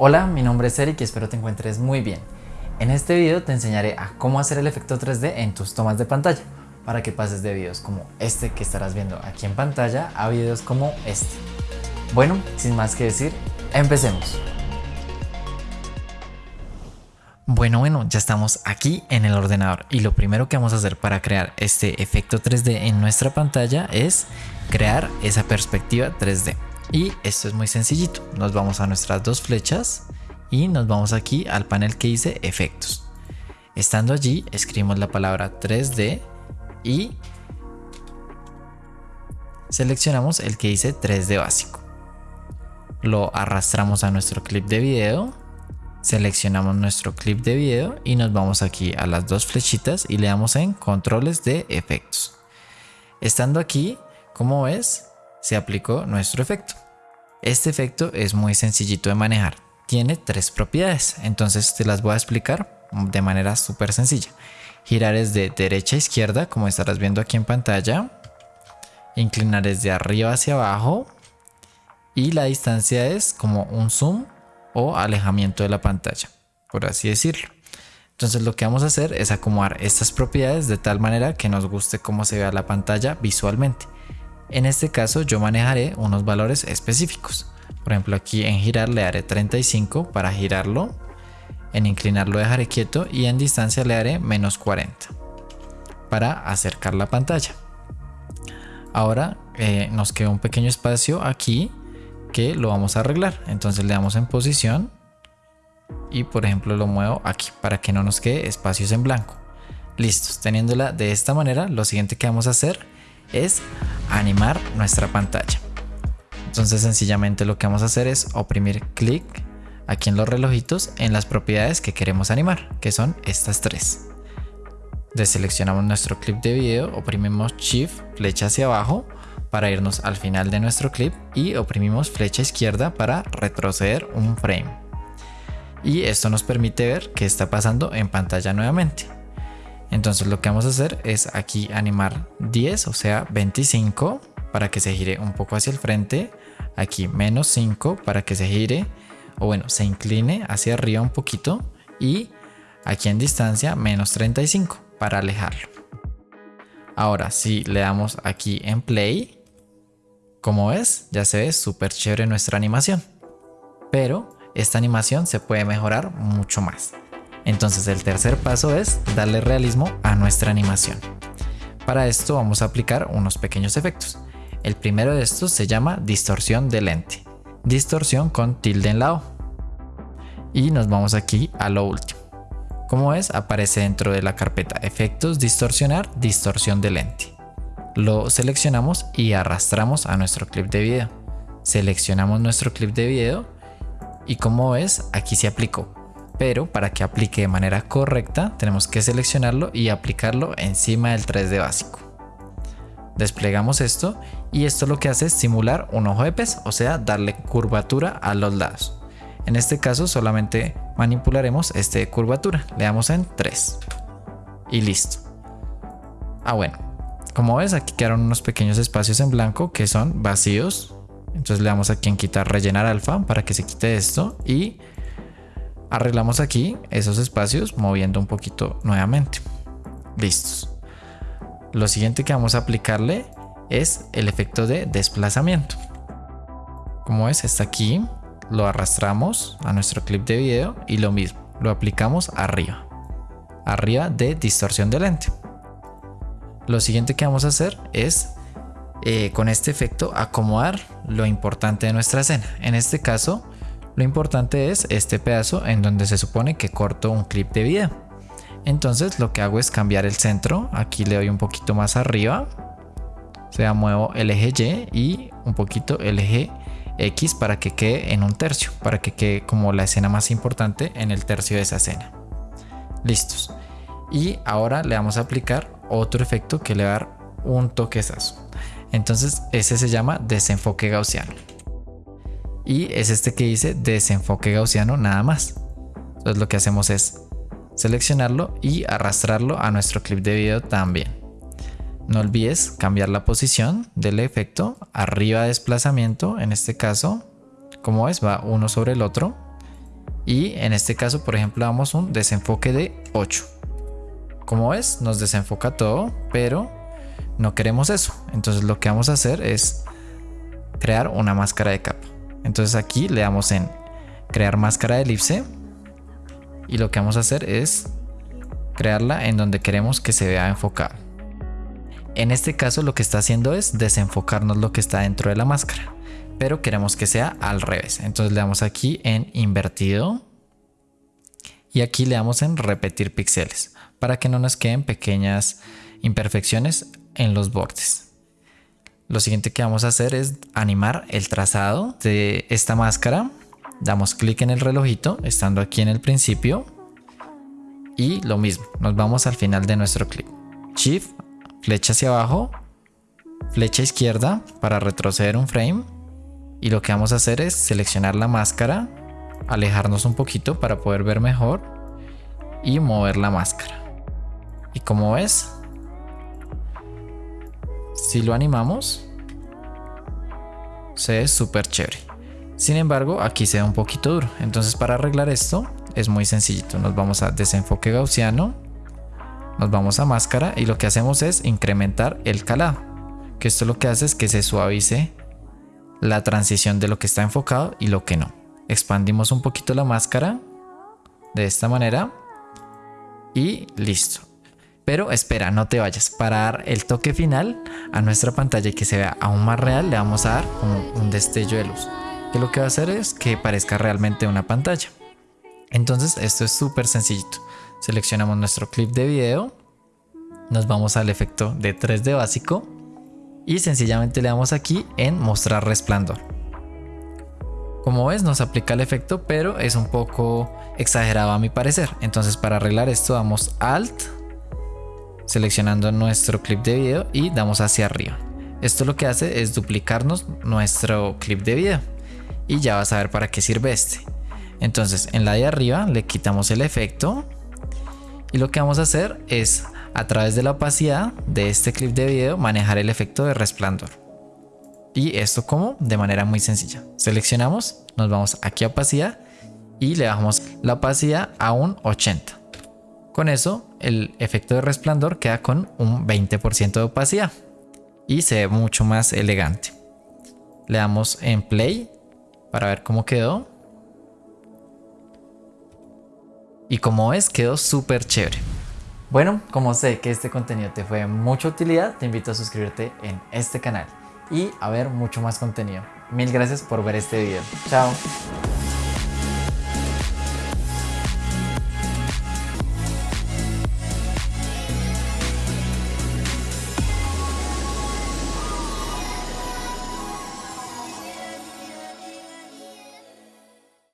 Hola, mi nombre es Eric y espero te encuentres muy bien. En este video te enseñaré a cómo hacer el efecto 3D en tus tomas de pantalla para que pases de videos como este que estarás viendo aquí en pantalla a videos como este. Bueno, sin más que decir, empecemos. Bueno, bueno, ya estamos aquí en el ordenador y lo primero que vamos a hacer para crear este efecto 3D en nuestra pantalla es crear esa perspectiva 3D. Y esto es muy sencillito. Nos vamos a nuestras dos flechas y nos vamos aquí al panel que dice efectos. Estando allí, escribimos la palabra 3D y seleccionamos el que dice 3D básico. Lo arrastramos a nuestro clip de video, seleccionamos nuestro clip de video y nos vamos aquí a las dos flechitas y le damos en controles de efectos. Estando aquí, como ves, se aplicó nuestro efecto. Este efecto es muy sencillito de manejar. Tiene tres propiedades, entonces te las voy a explicar de manera súper sencilla. Girar es de derecha a izquierda, como estarás viendo aquí en pantalla. Inclinar es de arriba hacia abajo. Y la distancia es como un zoom o alejamiento de la pantalla, por así decirlo. Entonces lo que vamos a hacer es acomodar estas propiedades de tal manera que nos guste cómo se vea la pantalla visualmente. En este caso yo manejaré unos valores específicos. Por ejemplo aquí en girar le haré 35 para girarlo. En inclinar lo dejaré quieto y en distancia le haré menos 40 para acercar la pantalla. Ahora eh, nos queda un pequeño espacio aquí que lo vamos a arreglar. Entonces le damos en posición y por ejemplo lo muevo aquí para que no nos quede espacios en blanco. Listos, teniéndola de esta manera, lo siguiente que vamos a hacer es animar nuestra pantalla. Entonces sencillamente lo que vamos a hacer es oprimir clic aquí en los relojitos en las propiedades que queremos animar, que son estas tres. Deseleccionamos nuestro clip de video, oprimimos Shift, flecha hacia abajo para irnos al final de nuestro clip y oprimimos flecha izquierda para retroceder un frame. Y esto nos permite ver qué está pasando en pantalla nuevamente. Entonces lo que vamos a hacer es aquí animar 10, o sea 25 para que se gire un poco hacia el frente. Aquí menos 5 para que se gire o bueno, se incline hacia arriba un poquito. Y aquí en distancia menos 35 para alejarlo. Ahora si le damos aquí en play, como ves ya se ve súper chévere nuestra animación. Pero esta animación se puede mejorar mucho más. Entonces el tercer paso es darle realismo a nuestra animación. Para esto vamos a aplicar unos pequeños efectos. El primero de estos se llama distorsión de lente. Distorsión con tilde en la O. Y nos vamos aquí a lo último. Como ves, aparece dentro de la carpeta efectos distorsionar, distorsión de lente. Lo seleccionamos y arrastramos a nuestro clip de video. Seleccionamos nuestro clip de video y como ves, aquí se aplicó pero para que aplique de manera correcta tenemos que seleccionarlo y aplicarlo encima del 3D básico. Desplegamos esto y esto lo que hace es simular un ojo de pez, o sea, darle curvatura a los lados. En este caso solamente manipularemos este de curvatura, le damos en 3 y listo. Ah bueno, como ves aquí quedaron unos pequeños espacios en blanco que son vacíos. Entonces le damos aquí en quitar rellenar alfa para que se quite esto y Arreglamos aquí esos espacios moviendo un poquito nuevamente. Listos. Lo siguiente que vamos a aplicarle es el efecto de desplazamiento. Como ves, está aquí. Lo arrastramos a nuestro clip de video y lo mismo, lo aplicamos arriba. Arriba de distorsión de lente. Lo siguiente que vamos a hacer es eh, con este efecto acomodar lo importante de nuestra escena. En este caso lo importante es este pedazo en donde se supone que corto un clip de video. Entonces lo que hago es cambiar el centro. Aquí le doy un poquito más arriba. O sea, muevo el eje Y y un poquito el eje X para que quede en un tercio. Para que quede como la escena más importante en el tercio de esa escena. Listos. Y ahora le vamos a aplicar otro efecto que le va a dar un toquezazo. Entonces ese se llama desenfoque gaussiano y es este que dice desenfoque gaussiano nada más. Entonces lo que hacemos es seleccionarlo y arrastrarlo a nuestro clip de video también. No olvides cambiar la posición del efecto, arriba desplazamiento en este caso, como es, va uno sobre el otro Y en este caso, por ejemplo, damos un desenfoque de 8. Como ves, nos desenfoca todo, pero no queremos eso. Entonces lo que vamos a hacer es crear una máscara de capa. Entonces aquí le damos en crear máscara de elipse y lo que vamos a hacer es crearla en donde queremos que se vea enfocado. En este caso lo que está haciendo es desenfocarnos lo que está dentro de la máscara, pero queremos que sea al revés. Entonces le damos aquí en invertido y aquí le damos en repetir píxeles para que no nos queden pequeñas imperfecciones en los bordes. Lo siguiente que vamos a hacer es animar el trazado de esta máscara. Damos clic en el relojito, estando aquí en el principio. Y lo mismo, nos vamos al final de nuestro clip. Shift, flecha hacia abajo, flecha izquierda para retroceder un frame. Y lo que vamos a hacer es seleccionar la máscara, alejarnos un poquito para poder ver mejor y mover la máscara. Y como ves, si lo animamos, se ve súper chévere. Sin embargo, aquí se ve un poquito duro. Entonces para arreglar esto es muy sencillito. Nos vamos a desenfoque gaussiano, nos vamos a máscara y lo que hacemos es incrementar el calado. Que esto lo que hace es que se suavice la transición de lo que está enfocado y lo que no. Expandimos un poquito la máscara de esta manera y listo. Pero espera, no te vayas. Para dar el toque final a nuestra pantalla y que se vea aún más real, le vamos a dar un destello de luz. Que lo que va a hacer es que parezca realmente una pantalla. Entonces esto es súper sencillito. Seleccionamos nuestro clip de video. Nos vamos al efecto de 3D básico. Y sencillamente le damos aquí en mostrar resplandor. Como ves nos aplica el efecto pero es un poco exagerado a mi parecer. Entonces para arreglar esto damos Alt seleccionando nuestro clip de video y damos hacia arriba. Esto lo que hace es duplicarnos nuestro clip de video y ya vas a ver para qué sirve este. Entonces en la de arriba le quitamos el efecto y lo que vamos a hacer es a través de la opacidad de este clip de video manejar el efecto de resplandor. Y esto como de manera muy sencilla. Seleccionamos, nos vamos aquí a opacidad y le bajamos la opacidad a un 80. Con eso, el efecto de resplandor queda con un 20% de opacidad y se ve mucho más elegante. Le damos en play para ver cómo quedó. Y como ves, quedó súper chévere. Bueno, como sé que este contenido te fue de mucha utilidad, te invito a suscribirte en este canal y a ver mucho más contenido. Mil gracias por ver este video. Chao.